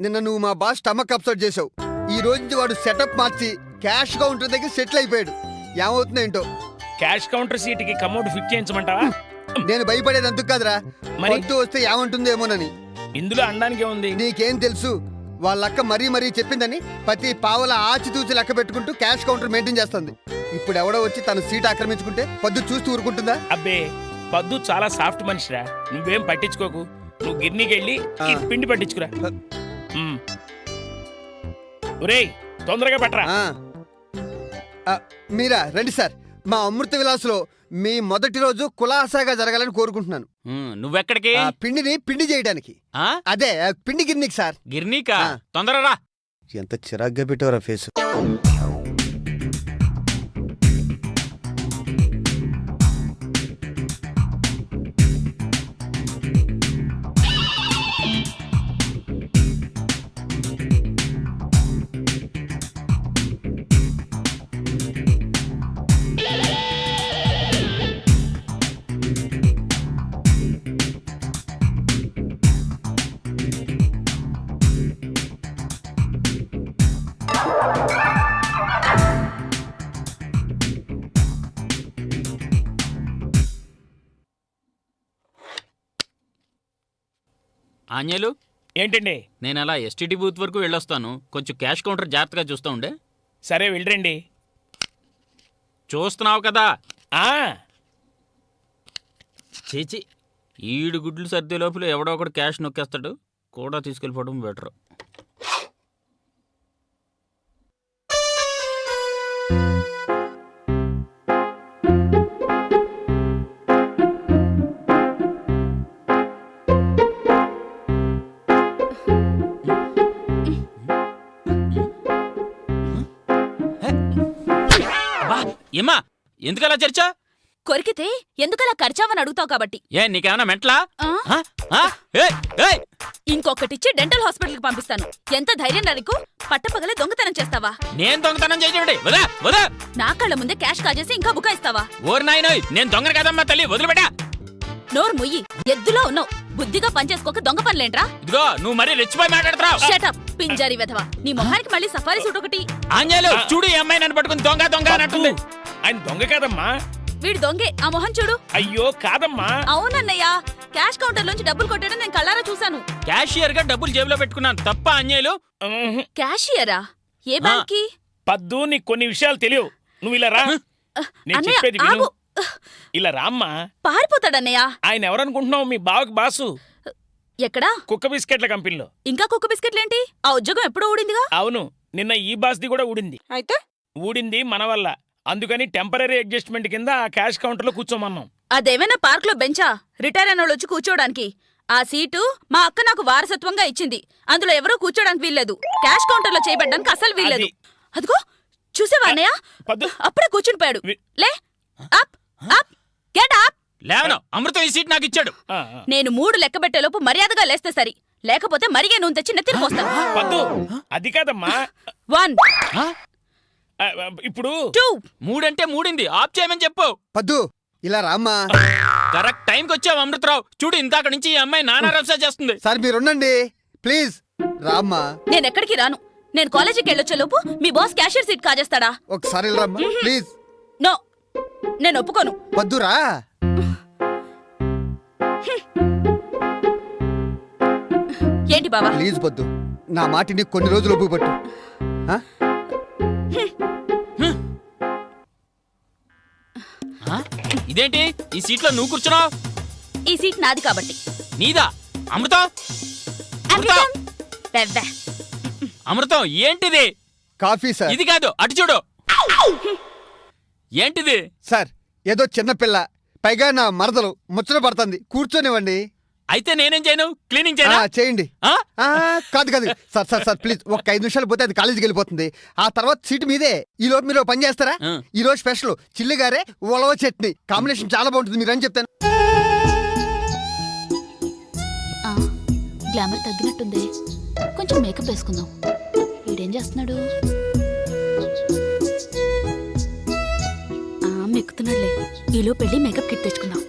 నిన్న నువ్వు మా బాస్ స్టమక్ అప్సెట్ చేసావు ఈ రోజు నుంచి వాడు సెటప్ మార్చి క్యాష్ కౌంటర్ దగ్గర సెటిల్ అయిపోయాడు. ఏమవుతుందో ఏంటో? క్యాష్ కౌంటర్ సీట్కి కమౌంట్ ఫిట్ చేయించమంటావా నేను భయపడేది ఎందుకు కాదురా. మరి? పొద్దు వస్తే ఏమంటుందో ఏమోనని. ఇందులో అనడానికి ఏముంది? నీకేం తెలుసు? వాళ్ళక్క మరీ మరీ చెప్పిందని ప్రతి పావల ఆచితూచి లెక్క పెట్టుకుంటూ క్యాష్ కౌంటర్ మెయింటైన్ చేస్తుంది. ఇప్పుడు ఎవడో వచ్చి తన సీట్ ఆక్రమించుకుంటే పొద్దు చూస్తూ ఊరుకుంటుందా? అబ్బే పద్దు చాలా సాఫ్ట్ మనిషిరా. నువ్వేం పట్టించుకోకు. నువ్వు గిర్నీకి వెళ్ళి ఈ. పిండి పట్టించుకురా. ఒరేయ్ తొందరగా పట్టరా. మీరా రండి సార్. మా అమృత విలాస్లో మీ మొదటి రోజు కులాసాగా జరగాలని కోరుకుంటున్నాను. నువ్వెక్కడికి? ఆ పిండిని పిండి చేయడానికి. ఆ? అదే పిండి గిర్నీకి సార్. గిర్నీకా. తొందరరా. ఎంత చిరాగ్గా పెట్టారా ఫేస్. ఆంజలు ఏంటండి? నేను అలా ఎస్టీడీ బూత్ వరకు వెళ్ళొస్తాను. కొంచెం క్యాష్ కౌంటర్ జాగ్రత్తగా చూస్తూ ఉండే. సరే వెళ్ళరండి. చూస్తున్నావు కదా? ఆ! చేచి ఈడు గుడ్లు సర్దే లోపల ఎవడో ఒకడు క్యాష్ నొక్కేస్తాడు. కూడా తీసుకెళ్ళిపోవడం బెటర్. ఏమ్మా ఎందుకలా చర్చ? కొరికితే ఎందుకలా ఖర్చావని అడుగుతావు కాబట్టి. ఏ నీకేమన్నా మెంట్లా! ఇంకొకటిచ్చి డెంటల్ హాస్పిటల్కి పంపిస్తాను. ఎంత ధైర్యం నీకు? పట్టపగలే దొంగతనం చేస్తావా? నేను దొంగతనం వదా నా కళ్ళ ముందే క్యాష్ కాజేసి ఇంకా బుకాయిస్తావా? ఓరి నాయనోయ్ నేను దొంగను కదమ్మా తల్లి వదిలిపెట్టా! నోరు ముయ్యి ఎద్దులో ఉన్నావు. బుద్ధిగా పనిచేసుకోక దొంగ పనులేంట్రా? ఇదిగో నువ్వు మరీ రెచ్చిపోయి మాట్లాడుతున్నావు. షటప్ పింజారి వెధవా. నీ మొహానికి మళ్ళీ సఫారీ సూట్ ఒకటి. ఆంజలు చూడు ఈ అమ్మాయి నన్ను పట్టుకుని దొంగ దొంగ అన్నట్టుంది. ఆయన దొంగ కాదమ్మా. వీడు దొంగే ఆ మొహం చూడు. అయ్యో కాదమ్మా. అవునన్నయ్య క్యాష్ కౌంటర్ లోంచి డబ్బులు కొట్టడం నేను కళ్ళారా చూశాను. క్యాషియర్గా డబ్బులు జేబులో పెట్టుకున్నాను. తప్ప అంజలు ఉహు. క్యాషియరా? ఏ బ్యాంక్కి పద్దు నీకు కొన్ని విషయాలు తెలియవు. నువ్వు ఇలా రా. నేను చెప్పేది విను. ఇలా రామ్మా. పారిపోతాడన్నయ్య. ఆయన ఎవరనుకుంటున్నావు? మీ బావకి బాసు. ఎక్కడా? కుక్క బిస్కెట్ల కంపెనీలో. ఇంకా కుక్క బిస్కెట్లేంటి? ఆ ఉద్యోగం ఎప్పుడో ఊడిందిగా? అవును నిన్న ఈ బాస్ది కూడా ఊడింది. అయితే? ఊడింది మన వల్ల. అందుకని టెంపరీ అడ్జస్ట్మెంట్ కింద ఆ క్యాష్ కౌంటర్లో కూర్చోమన్నాం. అదేమైనా పార్క్లో బెంచా? రిటైర్ అయిన వాళ్ళు వచ్చి కూర్చోడానికి ఆ సీటు మా అక్క నాకు వారసత్వంగా ఇచ్చింది. అందులో ఎవరూ కూర్చోడానికి వీల్లేదు. క్యాష్ కౌంటర్లో చేయబడ్డానికి అసలు వీల్లేదు. అది- అదిగో చూసావా అన్నయ్య? అప్పుడే కూర్చుని పోయాడు. లే up. Up get up. లేవను Amrutham ఈ సీట్ నాకు ఇచ్చాడు. నేను మూడు లెక్క పెట్టేలోపు మర్యాదగా లేస్తే సరి. లేకపోతే మరిగే నూనె తెచ్చి నెత్తిన పోస్తాను పద్దు అది కాదమ్మా. వన్. ఇప్పుడు? టూ. మూడంటే మూడింది. ఆఫ్ చేయమని చెప్పు. పద్దు ఇలా రామ్మా. కరెక్ట్ టైంకి వచ్చావు అమృతరావు. చూడు ఇందాక నుంచి ఈ అమ్మాయి నానా రసా చేస్తుంది. సార్ మీరు ఉండండి. ప్లీజ్. రామ్మా. నేను ఎక్కడికి రాను. నేను కాలేజీకి వెళ్ళొచ్చే లోపు మీ బాస్ క్యాషియర్ సీట్ కాజేస్తాడా? ఒకసారి ఇలా రామ్మా ప్లీజ్. నేను ఒప్పుకోను. పద్దురా ఏంటి బావా? ప్లీజ్ పద్దు నా మాటిని కొన్ని రోజులు ఒప్పు పట్టు? ఇదేంటి? ఈ సీట్లో నువ్వు కూర్చున్నావు? ఈ సీట్ నాది కాబట్టి. నీదా? అమృతం. అమృతం? ఏంటిది? Coffee sir. ఇది కాదు అటు చూడు. ఏంటిది? సార్ ఏదో చిన్న పిల్ల పైగా నా మరదలు ముచ్చట పడుతుంది. కూర్చొనివ్వండి. అయితే నేనేం చేయను? క్లీనింగ్ ఆ, చేయనా చేయండి. ఆ? ఆ, కాదు కాదు. సార్ సార్ సార్ ప్లీజ్ ఒక ఐదు నిమిషాలు పోతే అది కాలేజీకి వెళ్ళిపోతుంది. ఆ తర్వాత సీటు మీదే. ఈ లోపు మీరు ఓ పని చేస్తారా? ఆ. ఈ రోజు స్పెషల్. చిల్లిగారే ఉలవ చట్నీ. కాంబినేషన్ చాలా బాగుంటుంది. మీరు అని చెప్తాను. ఆ, గ్లామర్ తగ్గినట్టుంది. కొంచెం మేకప్ వేసుకుందాం. వీడేం చేస్తున్నాడు? దొక్కుతున్నాడులే ఈలో పెళ్ళి మేకప్ కిట్ తెచ్చుకుందాం.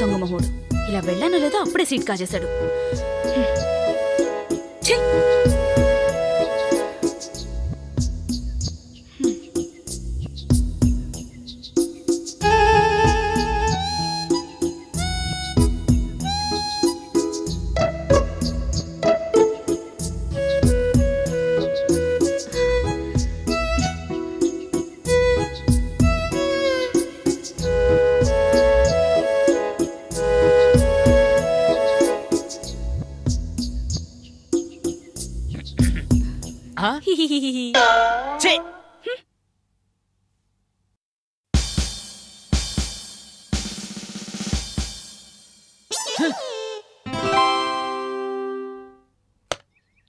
దొంగ మొహోడు ఇలా వెళ్ళానో లేదో అప్పుడే సీట్ కాజేశాడు. ఛీ!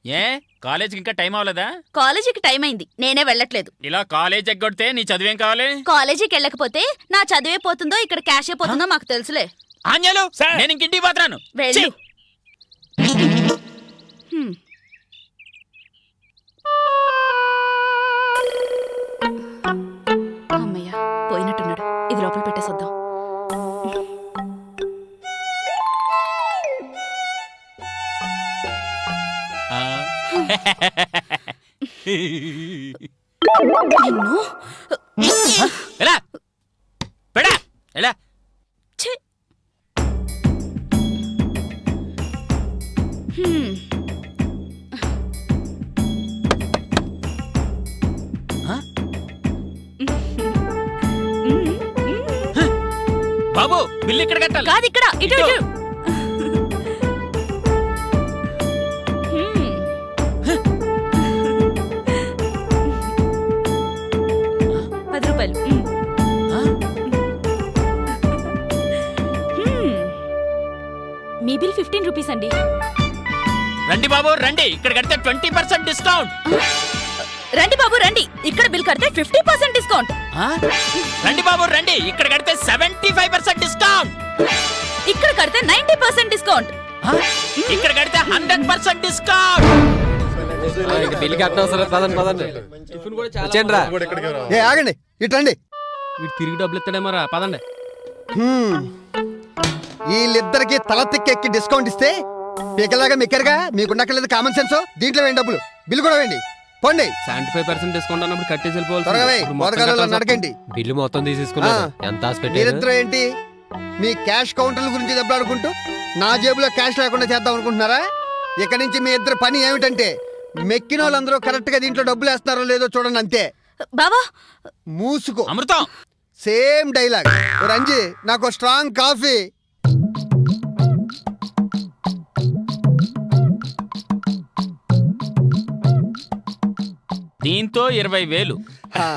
ఏ? కాలేజీకి ఇంకా టైం అవ్వలేదా? కాలేజీకి టైం అయింది. నేనే వెళ్ళట్లేదు. ఇలా కాలేజ్ ఎగ్గొడితే నీ చదివేం కావాలి? కాలేజీకి వెళ్ళకపోతే నా చదివే పోతుందో ఇక్కడ క్యాష్ అయిపోతుందో మాకు తెలుసులే. ఆంజలు సార్. నేను ఇంక ఇంటికి పోతున్నాను. వెళ్ళు! హ్మ్. బాబు రండి. ఇక్కడ కడితే ట్వంటీ పర్సెంట్ డిస్కౌంట్. రండి బాబు రండి. ఇక్కడ బిల్ కడితే ఫిఫ్టీ పర్సెంట్ డిస్కౌంట్. ఆ? రండి బాబు రండి. ఇక్కడ కడితే సెవెంటీ ఫైవ్ పర్సెంట్ డిస్కౌంట్. ఇక్కడ కడితే నైన్టీ పర్సెంట్ డిస్కౌంట్. ఆ? ఇక్కడ కడితే హండ్రెడ్ పర్సెంట్ డిస్కౌంట్. పదండి పదండి. వచ్చేయండి రా. ఏ ఆగండి. ఇటండి వీడు తిరిగి డబ్బులు ఇస్తాడేమరా పదండి. హ్మ్. వీళ్ళిద్దరికి తల తిక్కెక్కి డిస్కౌంట్ ఇస్తే పీకలాగా మిక్కరుగా? మీకున్నక్కర్లేదు కామన్ సెన్స్ దీంట్లో వేయండి డబ్బులు. బిల్లు కూడా వేయండి. పోండి. సెవెంటీ ఫైవ్ పర్సెంట్ డిస్కౌంట్ అన్నప్పుడు కట్టేసి వెళ్ళిపోవాలి త్వరగా వేయ్, నడకండి. బిల్లు మొత్తం తీసేసుకున్నారు. ఆ. ఎంత మీరిద్దరూ ఏంటి? మీ క్యాష్ కౌంటర్ల గురించి దెబ్బలాడుకుంటూ నా జేబులో క్యాష్ లేకుండా చేద్దాం అనుకుంటున్నారా? ఇక నుంచి మీ ఇద్దరు పని ఏమిటంటే మెక్కిన వాళ్ళందరూ కరెక్ట్గా దీంట్లో డబ్బులు వేస్తున్నారో లేదో చూడండి అంతే. బావా! మూసుకో. అమృతం! Same dialogue. ఓ రంజీ నాకు స్ట్రాంగ్ కాఫీ. దీంతో ఇరవై వేలు.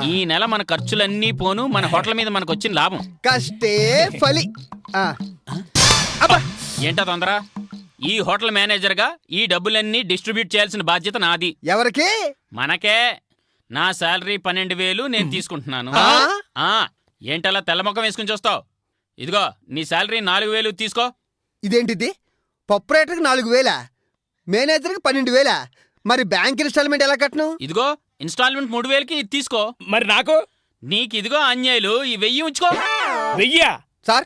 ఈ నెల మన ఖర్చులన్నీ పోను మన హోటల్ మీద మనకు వచ్చిన లాభం. కష్టే ఫలి. ఆ. అబ్బా. ఏంటా తొందర? ఈ హోటల్ మేనేజర్గా ఈ డబ్బులన్నీ డిస్ట్రిబ్యూట్ చేయాల్సిన బాధ్యత నాది. ఎవరికి? మనకే. నా శాలరీ పన్నెండు వేలు నేను తీసుకుంటున్నాను. ఆ? ఆ. ఏంటలా తెల్లముఖం వేసుకుని చూస్తావు? ఇదిగో నీ శాలరీ నాలుగు వేలు తీసుకో. ఇదేంటిది? పప్పురేటర్కి నాలుగు వేల? మేనేజర్కి పన్నెండు వేల? మరి బ్యాంక్ ఇన్స్టాల్మెంట్ ఎలా కట్టను? ఇదిగో ఇన్స్టాల్మెంట్ మూడు వేలకి ఇది తీసుకో. మరి నాకు? నీకు ఇదిగో అన్యాయులు ఈ వెయ్యి ఉంచుకో. వెయ్యా? సార్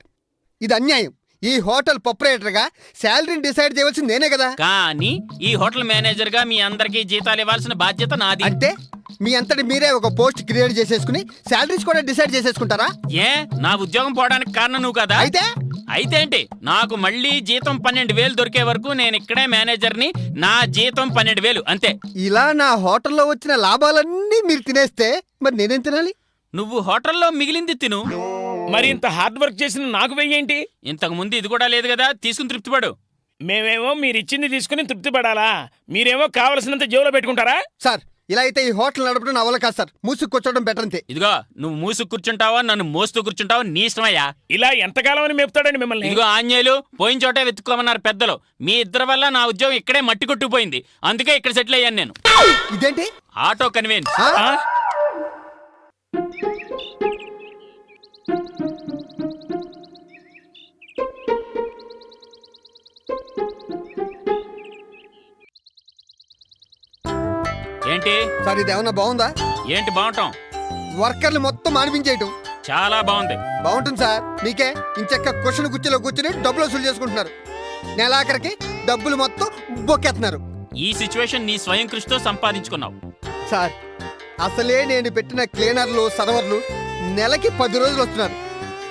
ఇది అన్యాయం. ఈ హోటల్ ప్రొపరేటర్గా శాలరీని డిసైడ్ చేయవలసింది నేనే కదా. కానీ ఈ హోటల్ మేనేజర్గా మీ అందరికీ జీతాలు ఇవ్వాల్సిన బాధ్యత నాది. అంటే మీ అంతటి మీరే ఒక పోస్ట్ క్రియేట్ చేసేసుకుని శాలరీస్ కూడా డిసైడ్ చేసేసుకుంటారా? ఏ? నా ఉద్యోగం పోవడానికి కారణం నువ్వు కదా. అయితే అయితే ఏంటి? నాకు మళ్ళీ జీతం పన్నెండు వేలు దొరికే వరకు నేను ఇక్కడే మేనేజర్ని నా జీతం పన్నెండు వేలు అంతే. ఇలా నా హోటల్లో వచ్చిన లాభాలన్నీ మీరు తినేస్తే మరి నేనేం తినాలి? నువ్వు హోటల్లో మిగిలింది తిను. మరి ఇంత హార్డ్ వర్క్ చేసిన నాకు వెయ్యేంటి? ఇంతకు ముందు ఇది కూడా లేదు కదా తీసుకుని తృప్తిపడు. మేమేమో మీరు ఇచ్చింది తీసుకుని తృప్తి పడాలా మీరేమో కావలసినంత జేబులో పెట్టుకుంటారా? సార్ ఇలా అయితే ఈ హోటల్ నడపడం నా వల్ల కాదు సార్. మూసుకు కూర్చోవడం బెటర్ అంతే. ఇదిగో నువ్వు మూసు కూర్చుంటావా నన్ను మోస్తూ కూర్చుంటావా నీ ఇష్టమయ్యా? ఇలా ఎంతకాలం అని మెప్తాడండి మిమ్మల్ని? ఇదిగో ఆంజనేయులు పోయిన చోటే వెతుక్కోమన్నారు పెద్దలు. మీ ఇద్దరి వల్ల నా ఉద్యోగం ఇక్కడే మట్టి కొట్టుకుపోయింది. అందుకే ఇక్కడ సెటిల్ అయ్యాను నేను. ఇదేంటి? ఆటో కన్వీన్స్ ఏంటి? సార్ ఇది ఏమన్నా బాగుందా? ఏంటి బాగుంటాం? వర్కర్లు మొత్తం మానిపించేయటం. చాలా బాగుంది. బాగుంటుంది సార్. మీకే ఇంచెక్క క్వశ్చన్ కుర్చీలో కూర్చుని డబ్బులు వసూలు చేసుకుంటున్నారు. నెలాఖరికి డబ్బులు మొత్తం బొక్కేస్తున్నారు. ఈ సిచ్యువేషన్ నీ స్వయం కృషితో సంపాదించుకున్నావు. సార్ అసలే నేను పెట్టిన క్లీనర్లు సర్వర్లు నెలకి పది రోజులు వస్తున్నారు.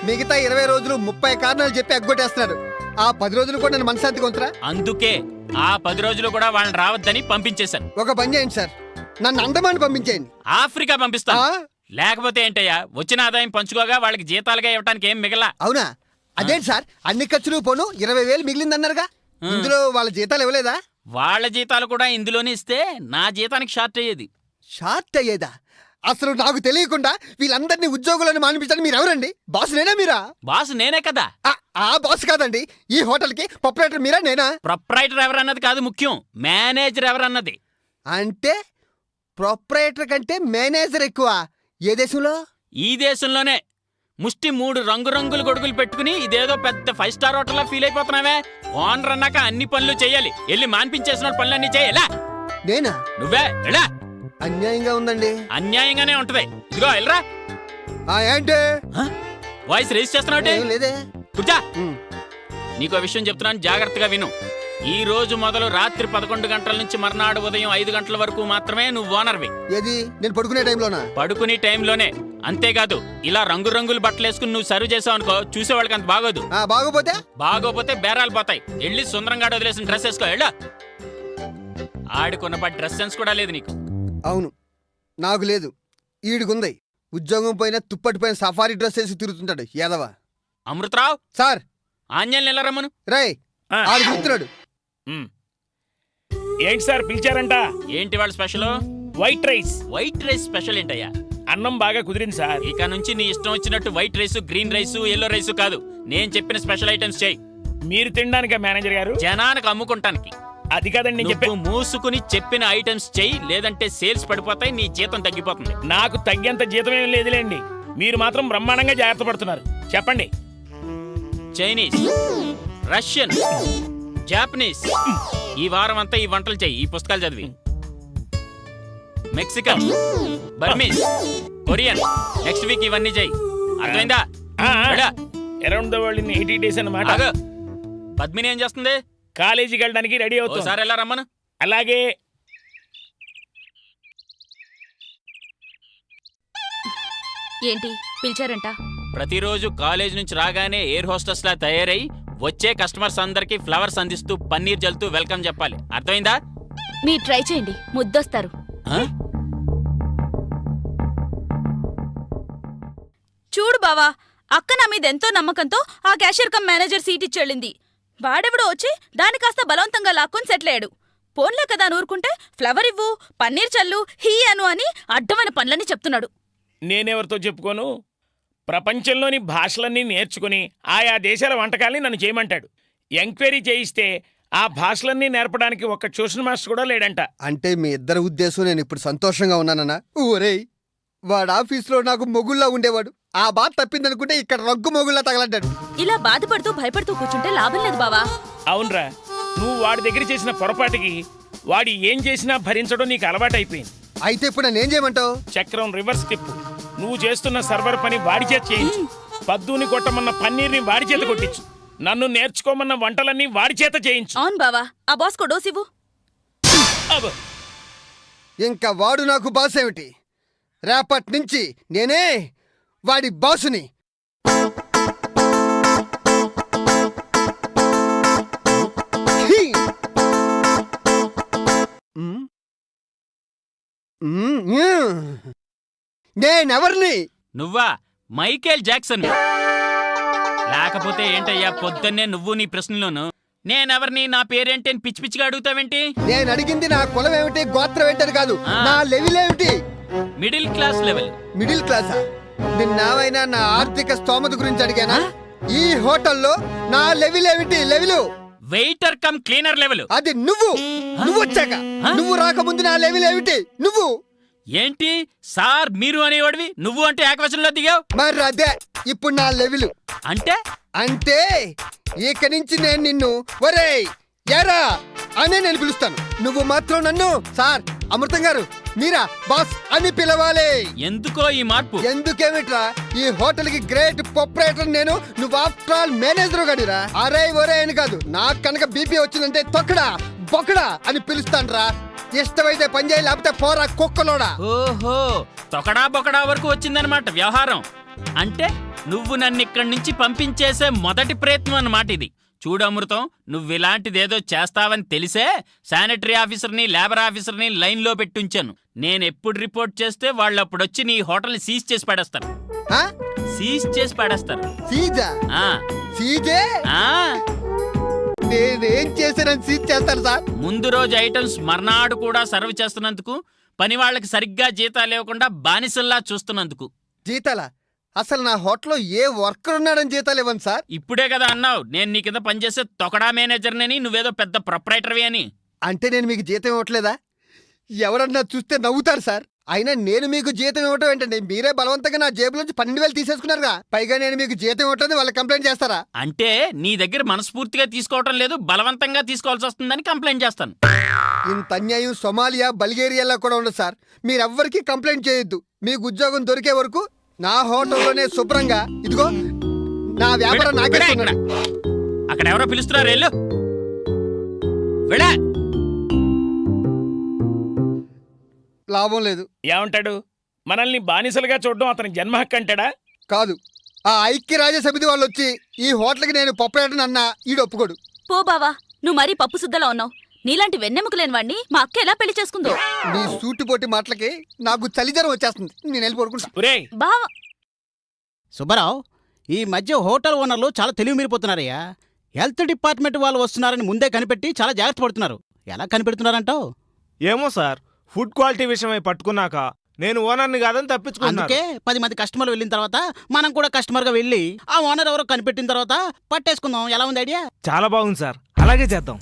మిగతా ఇరవై రోజులు ముప్పై కారణాలు చెప్పి ఎగ్గొట్టేస్తున్నారు. ఆ పది రోజులు కూడా నేను మనశాంతిగా ఉంచురా అందుకే ఆ పది రోజులు కూడా వాళ్ళని రావద్దని పంపించేశాను. ఒక పని చేయండి సార్. నన్ను అండమాన్ పంపించేయండి. ఆఫ్రికా పంపిస్తాను. ఆ? లేకపోతే ఏంటయ్యా వచ్చిన ఆదాయం పంచుకోగా వాళ్ళకి జీతాలుగా ఇవ్వడానికి ఏం మిగలా? అవునా? అదేంటి సార్ అన్ని ఖర్చులు పోను ఇరవై వేలు మిగిలిందన్నారుగా? ఇందులో వాళ్ళ జీతాలు ఇవ్వలేదా? వాళ్ళ జీతాలు కూడా ఇందులోనే ఇస్తే నా జీతానికి షార్ట్ అయ్యేది. షార్ట్ అయ్యేదా? అసలు నాకు తెలియకుండా వీళ్ళందరినీ ఉద్యోగులను మానిపించండి మీరు ఎవరండి బాస్ నేనా మీరా? బాస్ నేనే కదా. ఆ, బాస్ కాదండి. ఈ హోటల్కి ప్రొపరేటర్ మీరా నేనా? ప్రొప్రైటర్ ఎవరన్నది కాదు ముఖ్యం. మేనేజర్ ఎవరన్నది. అంటే ప్రొపరేటర్ కంటే మేనేజర్ ఎక్కువ. ఏ దేశంలో? ఈ దేశంలోనే. ముష్టి మూడు రంగురంగుల గొడుగులు పెట్టుకుని ఇదేదో పెద్ద ఫైవ్ స్టార్ హోటల్లా ఫీల్ అయిపోతున్నావే? ఓనర్ అన్నాక అన్ని పనులు చేయాలి. వెళ్ళి మాన్పించేసిన పనులన్నీ చేయాలా? నేనా? నువ్వే ఎలా అన్యాయంగా ఉందండి. అన్యాయంగానే ఉంటది. ఇదిగో వెళ్ళరా. ఆ ఏంటి? వాయిస్ రేస్ చేస్తున్నావు ఏం లేదే. కూర్చా. నీకో విషయం చెప్తున్నాను జాగ్రత్తగా విను. ఈ రోజు మొదలు రాత్రి పదకొండు గంటల నుంచి మర్నాడు ఉదయం ఐదు గంటల వరకు మాత్రమే నువ్వు ఓనర్వి. ఏది? నేను పడుకునే టైంలోనా? పడుకునే టైంలోనే. అంతేకాదు ఇలా రంగురంగుల బట్టలు వేసుకుని నువ్వు సర్వ్ చేసావు అనుకో చూసేవాళ్ళకి అంత బాగోదు. ఆ బాగోపోతే? బాగోపోతే బేరాలు పోతాయి. వెళ్ళి సుందరంగా వదిలేసిన డ్రెస్ వేసుకో వెళ్ళా. ఆడుకున్న డ్రెస్ సెన్స్ కూడా లేదు నీకు. అవును. నాకు లేదు. ఈడిగుంది ఉద్యోగం పోయినా తుప్పటి పైన సఫారీ డ్రెస్ వేసి తిరుగుతుంటాడు యాదవ అమృతరావు? సార్! ఆంజల్ నిలరమ్మను రేయ్! ఆ, ఆడు. ఏంటి సార్ పిలిచారంట? ఏంటి వాళ్ళ special? White rice. White rice special ఏంటయ్యా? అన్నం బాగా కుదిరింది సార్. ఇక నుంచి నీ ఇష్టం వచ్చినట్టు white rice green rice yellow rice కాదు. నేను చెప్పిన స్పెషల్ ఐటమ్స్ చేయి మీరు తినడానికా మేనేజర్ గారు? జనానికి అమ్ముకుంటానికి. అది కాదండి నేను చెప్పే మూసుకుని చెప్పిన ఐటమ్స్ చెయ్యి లేదంటే సేల్స్ పడిపోతాయి నీ జీతం తగ్గిపోతుంది. నాకు తగ్గేంత జీతం ఏం లేదులేండి. మీరు మాత్రం బ్రహ్మాండంగా జాగ్రత్త పడుతున్నారు. చెప్పండి. చైనీస్ రష్యన్ జాపనీస్ ఈ వారం అంతా ఈ వంటలు చెయ్యి ఈ పుస్తకాలు చదివి. Mexican Burmese Korean next week ఇవన్నీ చెయ్యి అర్థమైందా. Around the world in eighty days అన్నమాట. పద్మిని ఏం చేస్తుంది? కాలేజీకి వెళ్ళడానికి రెడీ అవుతుంది. ఓసారి ఎలా రమ్మను. అలాగే. ఏంటి? పిలిచారంట. ప్రతిరోజు కాలేజ్ నుంచి రాగానే ఎయిర్ హోస్టెస్ లా తయారై వచ్చే కస్టమర్స్ అందరికి ఫ్లవర్స్ అందిస్తూ పన్నీర్ జల్తూ వెల్కమ్ చెప్పాలి. అర్థమైందా? మీరు ట్రై చేయండి. ముద్దొస్తారు? చూడు బావా అక్క నా మీద ఎంతో నమ్మకంతో ఆ క్యాషియర్ కమ్ మేనేజర్ సీట్ ఇచ్చెళ్ళింది. వాడెవడో వచ్చి దాని కాస్త బలవంతంగా లాక్కొని సెటిల్ అయ్యాడు. పోన్లే కదా నూరుకుంటే ఫ్లవర్ ఇవ్వు పన్నీర్ చల్లు హీ అను అని అడ్డమైన పనులని చెప్తున్నాడు. నేనెవరితో చెప్పుకోను? ప్రపంచంలోని భాషలన్నీ నేర్చుకుని ఆయా దేశాల వంటకాల్ని నన్ను చేయమంటాడు. ఎంక్వైరీ చేయిస్తే ఆ భాషలన్నీ నేర్పడానికి ఒక్క ట్యూషన్ మాస్టర్ కూడా లేడంట. అంటే మీ ఇద్దరి ఉద్దేశం నేను ఇప్పుడు సంతోషంగా ఉన్నానన్నా? ఊరేయ్ వాడు ఆఫీస్లో నాకు మొగుల్లా ఉండేవాడు. ఆ బాధ తప్పిందనుకుంటే ఇక్కడ రగ్గు మొగుల్లా తగలడ్డాడు. ఇలా బాధపడుతూ భయపడుతూ కూర్చుంటే లాభం లేదు బావా. అవునరా నువ్వు వాడి దగ్గర చేసిన పొరపాటుకి వాడి ఏం చేసినా భరించడం నీకు అలవాటైపోయింది. అయితే ఇప్పుడు నన్ను ఏం చేయమంటావు? చక్రం రివర్స్ తిప్పు నువ్వు చేస్తున్న సర్వర్ పని వాడి చేత చేయించు. పద్దుని కొట్టమన్న పన్నీర్ని వాడి చేత కొట్టించు. నన్ను నేర్చుకోమన్న వంటలన్నీ వాడి చేత చేయించు. అవును బావా ఆ బాస్కో డోస్ ఇవ్వు. అబ్బో. ఇంకా వాడు నాకు బాస్ ఏమిటి? రేపటి నుంచి నేనే వాడి బాసుని నేనెవరిని? నువ్వా? Michael Jackson. లేకపోతే ఏంటయ్యా పొద్దున్నే నువ్వు నీ ప్రశ్నలోను? నేనెవరిని? నా పేరేంటి అని పిచ్చి పిచ్చిగా అడుగుతావేంటి? నేను అడిగింది నా కులం ఏమిటి గోత్రం ఏంటని కాదు. నా లెవెల్ ఏమిటి మిడిల్ క్లాస్ లెవెల్. మిడిల్ క్లాసా? నిన్నావైనా నా ఆర్థిక స్తోమత గురించి అడిగానా? ఈ హోటల్లో నా లెవెల్ ఏమిటి level? Waiter cum cleaner level. అది నువ్వు. నువ్వు వచ్చాక. నువ్వు రాకముందు నా లెవెల్ ఏమిటి? నువ్వు. ఏంటి? సార్ మీరు అనేవాడివి నువ్వు అంటే ఏకవచనంలో దిగావు? మరి అదే ఇప్పుడు నా లెవెల్. అంటే? అంటే ఇక నుంచి నేను నిన్ను ఒరేయ్ ఎరా అనే నేను పిలుస్తాను. నువ్వు మాత్రం నన్ను సార్ అమృతం గారు మీరా? బాస్ అని పిలవాలి. ఎందుకో ఈ మార్పు? ఎందుకేమిట్రా? ఈ హోటల్కి గ్రేట్ ప్రొపరేటర్ నేను. నువ్వు ఆఫ్టర్ ఆల్ మేనేజర్ గడిరా. అరే ఒరే అని కాదు. నాకు కనుక బీపీ వచ్చిందంటే తొక్కడా బొక్కడా అని పిలుస్తానురా. ఇష్టమైతే పని చేయి లేకపోతే పోరా కుక్కలోడా. ఓహో తొకడా బొకడా వరకు వచ్చిందనమాట వ్యవహారం. అంటే నువ్వు నన్ను ఇక్కడి నుంచి పంపించేసే మొదటి ప్రయత్నం అన్నమాట ఇది. చూడు అమృతం నువ్వు ఇలాంటిదేదో చేస్తావని తెలిసే శానిటరీ ఆఫీసర్ని లేబర్ ఆఫీసర్ని లైన్లో పెట్టుంచాను. నేను ఎప్పుడు రిపోర్ట్ చేస్తే వాళ్ళు అప్పుడు వచ్చి నీ హోటల్ని సీజ్ చేసి పడేస్తారు. ఆ? సీజ్ చేసి పడేస్తారు. సీజా? ఆ, సీజే? ఆ. నేనేం చేశానని సీజ్ చేస్తాను సార్. ముందు రోజు ఐటమ్స్ మర్నాడు కూడా సర్వ్ చేస్తున్నందుకు పని వాళ్ళకి సరిగ్గా జీతాలు ఇవ్వకుండా బానిసల్లా చూస్తున్నందుకు. జీతాలా? అసలు నా హోటల్లో ఏ వర్కర్ ఉన్నాడని జీతాలు ఇవ్వను సార్. ఇప్పుడే కదా అన్నావు. నేను నీ కింద పనిచేసే తొకడా మేనేజర్నని నువ్వేదో పెద్ద ప్రొపరేటర్వి అని. అంటే నేను మీకు జీతం ఇవ్వట్లేదా? ఎవరన్నా చూస్తే నవ్వుతారు సార్. అయినా నేను మీకు జీతం ఇవ్వటం ఏంటండి? మీరే బలవంతంగా నా జేబులోంచి పన్నెండు వేలు తీసేసుకున్నారుగా. పైగా నేను మీకు జీతం ఇవ్వట్లేదు వాళ్ళు కంప్లైంట్ చేస్తారా? అంటే నీ దగ్గర మనస్ఫూర్తిగా తీసుకోవటం లేదు బలవంతంగా తీసుకోవాల్సి వస్తుందని కంప్లైంట్ చేస్తాను. ఇంత అన్యాయం సొమాలియా బల్గేరియాలో కూడా ఉండదు సార్. మీరెవ్వరికీ కంప్లైంట్ చేయొద్దు. మీకు ఉద్యోగం దొరికే వరకు నా హోటల్లోనే శుభ్రంగా ఇదిగో నా వ్యాపారం నాకే. అక్కడ ఎవరో పిలుస్తున్నారు వెళ్ళు. వెళ్ళా లాభం లేదు. ఏమంటాడు? మనల్ని బానిసలుగా చూడడం అతని జన్మ హక్కు అంటాడా? కాదు. ఆ ఐక్యరాజ్య సమితి వాళ్ళు వచ్చి ఈ హోటల్కి నేను పప్పులేటని అన్నా ఈడు ఒప్పుకోడు పో బావా నువ్వు మరీ పప్పు సుద్దలా ఉన్నావు. నీలాంటి వెన్నెముక లేని వాణ్ణి మా అక్క ఎలా పెళ్ళి చేసుకుందో? నీ సూటిపోటి మాటలకి నాకు చలిజ్వరం వచ్చేస్తుంది. నేను వెళ్ళి పడుకుంటా. ఒరేయ్! బావా! సుబ్బారావు ఈ మధ్య హోటల్ ఓనర్లు చాలా తెలివి మీరిపోతున్నారయ్యా. హెల్త్ డిపార్ట్మెంట్ వాళ్ళు వస్తున్నారని ముందే కనిపెట్టి చాలా జాగ్రత్త పడుతున్నారు. ఎలా కనిపెడుతున్నారంటావు? ఏమో సార్ ఫుడ్ క్వాలిటీ విషయమై పట్టుకున్నాక నేను ఓనర్ని కాదని తప్పించుకున్నాను. అందుకే పది మంది కస్టమర్లు వెళ్ళిన తర్వాత మనం కూడా కస్టమర్గా వెళ్ళి ఆ ఓనర్ ఎవరో కనిపెట్టిన తర్వాత పట్టేసుకుందాం. ఎలా ఉంది ఐడియా? చాలా బాగుంది సార్. అలాగే చేద్దాం.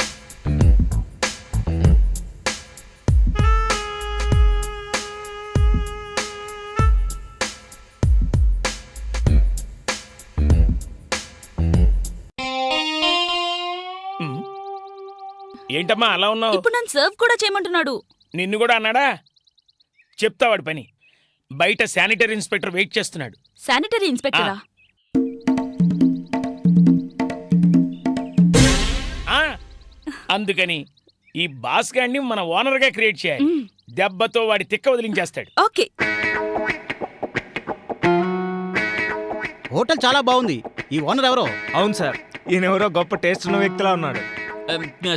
ఏంటమ్మా అలా ఉన్నావు? ఇప్పుడు నన్ను సర్వ్ కూడా చేయమంటున్నాడు. నిన్ను కూడా అన్నాడా? చెప్తా వాడి పని. బయట శానిటరీ ఇన్స్పెక్టర్ వెయిట్ చేస్తున్నాడు. శానిటరీ ఇన్స్పెక్టరా? ఆ. అందుకని ఈ బాస్ గాడిని మన ఓనర్గా క్రియేట్ చేయాలి. దెబ్బతో వాడి తిక్క వదిలించేస్తాడు. ఓకే. హోటల్ చాలా బాగుంది. ఈ ఓనర్ ఎవరో? అవును సార్. ఈయన ఎవరో గొప్ప టేస్ట్ ఉన్న వ్యక్తిలా ఉన్నాడు.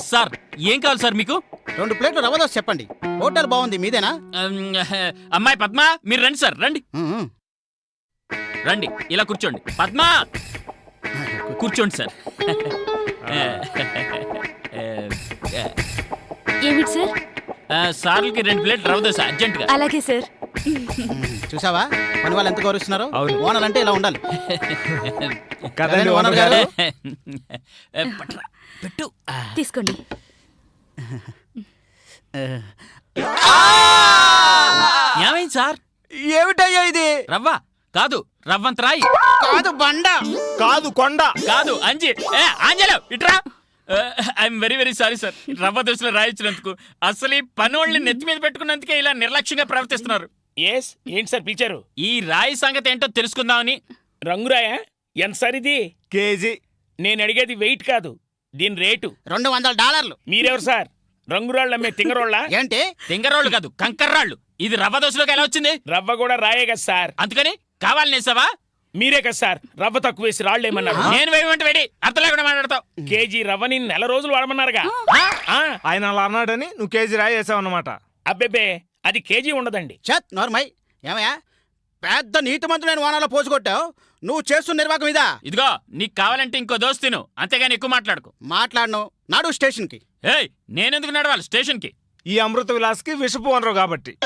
సార్ ఏం కావాలి సార్ మీకు? రెండు ప్లేట్లు రవ్వ దోశ చెప్పండి. హోటల్ బాగుంది మీదేనా? అమ్, అమ్మాయి పద్మ మీరు రండి సార్ రండి. రండి ఇలా కూర్చోండి. పద్మ! కూర్చోండి సార్ ఏమిటి సార్ సార్లకి రెండు ప్లేట్ రవ్వ దోశ అర్జెంటుగా అలాగే సార్ చూసావా? పని వాళ్ళు ఎంత గౌరవిస్తున్నారు? అవును. ఓనర్ అంటే ఇలా ఉండాలి. కదండి ఓనర్ ఓనర్ గారు? గారు? ఏ, పట్రా, పెట్టు. ఆ. తీసుకోండి. ఏమైంది సార్? ఏమిటయ్యా ఇది? రవ్వ. కాదు రవ్వంత రాయి. కాదు బండ. కాదు కొండ. కాదు అంజి. ఏ ఆంజలో ఇట్రా. I'm very very sorry sir. రవ్వ దోశలో రాయించినందుకు అసలు ఈ పనోళ్ళని నెత్తి మీద పెట్టుకున్నందుకే ఇలా నిర్లక్ష్యంగా ప్రవర్తిస్తున్నారు. ఎస్ ఏంటి సార్ పిలిచారు? ఈ రాయి సంగతి ఏంటో తెలుసుకుందామని. రంగురాయా? ఎంత సార్ ఇది? కేజీ. నేను అడిగేది వెయిట్ కాదు దీని రేటు. రెండు వందల డాలర్లు. మీరెవరు సార్? రంగురాళ్ళు అమ్మే తింగరోళ్ళ? ఏంటి? తింగరోళ్ళు కాదు కంకర్రాళ్ళు. ఇది రవ్వ దోశలోకి ఎలా వచ్చింది? రవ్వ కూడా రాయే కదా సార్. అందుకని కావాలని వేసావా? మీరే కదా సార్ రవ్వ తక్కువ వేసి రాళ్ళు ఏమన్నారు నేను వేయమంటే వేడి అర్థం లేకుండా మాట్లాడతావు. కేజీ రవ్వని నెల రోజులు వాడమన్నారుగా. ఆ, ఆయన అలా అన్నాడని నువ్వు కేజీ రాయి వేసావు అనమాట అబ్బెబ్బే అది కేజీ ఉండదండి. చత్ నోర్మై. ఏమయ్యా? పెద్ద నీతిమంతులైన వానాలో పోసుకొట్టావు? నువ్వు చేస్తున్న నిర్వాహకం ఇదా? ఇదిగో నీకు కావాలంటే ఇంకో దోశ తిను. అంతేగాని ఎక్కువ మాట్లాడుకో. మాట్లాడను. నాడు స్టేషన్కి. ఏయ్ నేనెందుకు నడవాలి? స్టేషన్కి. ఈ అమృత విలాస్కి విషపు ఓనరు కాబట్టి.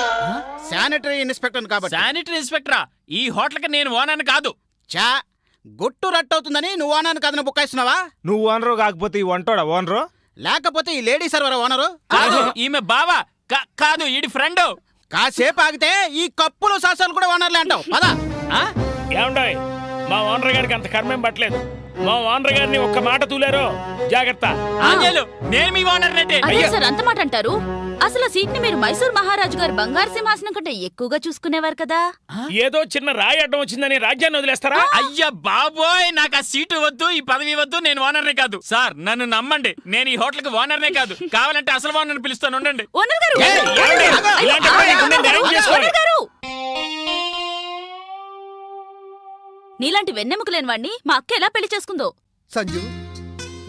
శానిటరీ ఇన్స్పెక్టర్ కాబట్టి. శానిటరీ ఇన్స్పెక్టరా? ఈ హోటల్కి నేను ఓనర్ కాదు. చా గుట్టు రట్టవుతుందని నువ్వు ఓనర్ కథను బుక్కాయిస్తున్నావా నువ్వు ఓనరు కాకపోతే ఈ వంటోడా ఓనరు? లేకపోతే ఈ లేడీ సర్వర్ ఓనరు? కాదు ఈమె బావా. కాదు ఈడి ఫ్రెండ్. కాసేపు ఆగితే ఈ కప్పులు సాసాలు కూడా ఓనర్లే అంటావు. పదా. ఆ? ఏమండోయ్ మా ఓనర్ గారికి అంత కర్మేం పట్టలేదు. మా ఓనర్ గారిని ఒక్క మాట తూలారో? జాగ్రత్త. నేను మీ ఓనర్ సార్ అంత మాట అంటారు? అసలు ఆ సీట్ని మీరు మైసూర్ మహారాజు గారు బంగారు సింహాసనం కంటే ఎక్కువగా చూసుకునేవారు కదా? ఏదో చిన్న రాయి అడ్డం వచ్చిందని రాజ్యాన్ని వదిలేస్తారా? అయ్యా బాబోయ్ నాకు ఆ సీటు వద్దు ఈ పదవి వద్దు నేను ఓనర్నే కాదు. సార్ నన్ను నమ్మండి. నేను ఈ హోటల్కి ఓనర్నే కాదు. కావాలంటే అసలు ఓనర్ పిలుస్తాను ఉండండి. ఓనర్ గారు! ఏయ్, ఏమండి? ఇలాంటప్పుడు నీకు నేను న్యాయం చేసుకోవాలి. ఓనర్ గారు! నీలాంటి వెన్నెముక లేని వాణ్ణి మా అక్క ఎలా పెళ్ళి చేసుకుందో? సంజు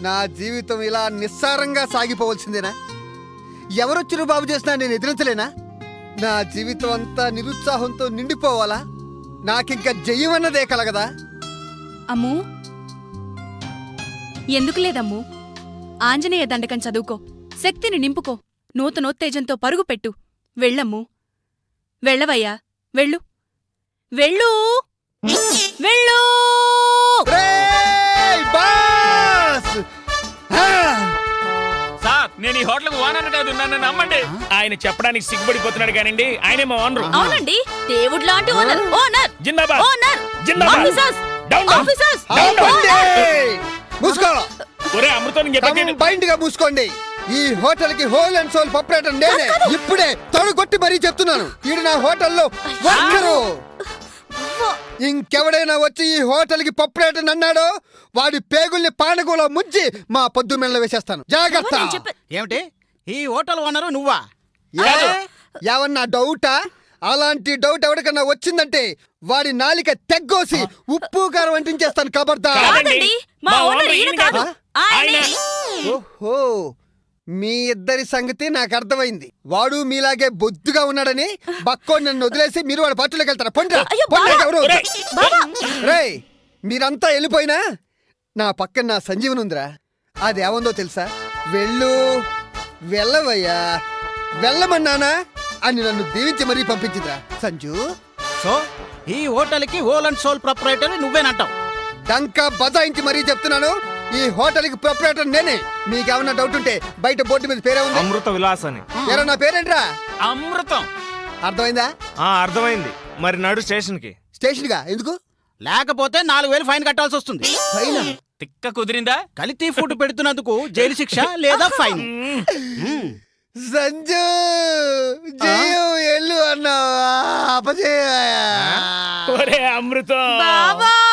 నా జీవితం ఇలా నిస్సారంగా సాగిపోవలసిందేనా? ఎవరొచ్చిరు బాబు చేసినా నేను ఎదిరించలేనా? నా జీవితం అంతా నిరుత్సాహంతో నిండిపోవాలా? నాకింక జయమన్నదే కలగదా? అమ్ము. ఎందుకు లేదమ్ము? ఆంజనేయ దండకం చదువుకో శక్తిని నింపుకో నూతనోత్తేజంతో పరుగు పెట్టు. వెళ్ళమ్ము. వెళ్ళవయ్యా. వెళ్ళు. వెళ్ళు. వెళ్ళు. హోటల్కి ఓనర్ కాదు నన్ను నమ్మండి. ఆయన చెప్పడానికి సిగ్గుపడిపోతున్నాడు కానండి ఆయనే మా ఓనరు. అవునండి దేవుడు లాంటి ఓనర్. ఓనర్. జిందాబాద్. ఓనర్. జిందాబాద్. ఆఫీసర్స్. Down down officers. ఆపండి! మూసుకో. ఒరే అమృతం చెప్పండి కంబైండ్గా మూసుకోండి. ఈ హోటల్కి హోల్ అండ్ సోల్ ప్రొపరేటర్ నేనే. ఇప్పుడే తొడగొట్టి మరీ చెప్తున్నాను. ఈడు నా హోటల్లో వర్కరు ఇంకెవడైనా వచ్చి ఈ హోటల్కి ప్రొపరేటర్ అన్నాడో వాడి పేగుల్ని పానగోలో ముంచి మా పొద్దు మెల్ల వేసేస్తాను. జాగ్రత్త. ఏమిటి? ఈ హోటల్ ఓనరు నువ్వా? ఏమన్నా డౌటా? అలాంటి డౌట్ ఎవరికన్నా వచ్చిందంటే వాడి నాలిక తెగ్గోసి ఉప్పు కారం అంటించేస్తాను కబర్దా ఓహో. మీ ఇద్దరి సంగతి నాకు అర్థమైంది. వాడు మీలాగే బొద్దుగా ఉన్నాడని బక్కో నన్ను వదిలేసి మీరు వాడి పట్టులోకి వెళ్తారా? రేయ్ మీరంతా వెళ్ళిపోయినా? నా పక్కన నా సంజీవన్ ఉందిరా. అది ఏముందో తెలుసా? వెళ్ళు వెళ్ళవయ్యా. వెళ్ళమన్నానా? అని నన్ను దీవించి మరీ పంపించిందిరా. సంజు. సో ఈ హోటల్కి హోల్ అండ్ సోల్ ప్రొపరేటర్ నువ్వేనంటావు. డంకా బజాయించి మరీ చెప్తున్నాను. ఈ హోటల్కి ప్రొపరేటర్ నేనే. మీకేమన్నా డౌట్ ఉంటే బయట బోర్డు మీద పేరే ఉంది? అమృత విలాస్ అని. ఎరా నా పేరేంట్రా? అమృతం. అర్థమైందా? ఆ అర్థమైంది. మరి నడు స్టేషన్కి స్టేషన్గా ఎందుకు? లేకపోతే నాలుగు వేలు ఫైన్ కట్టాల్సి వస్తుంది. పైన తిక్క కుదిరిందా? కలితీ ఫుడ్ పెడుతున్నందుకు జైలు శిక్ష లేదా ఫైన్. సంజు! జయు ఎల్లు అన్నావా? అపజయ. ఒరే అమృతం. బావా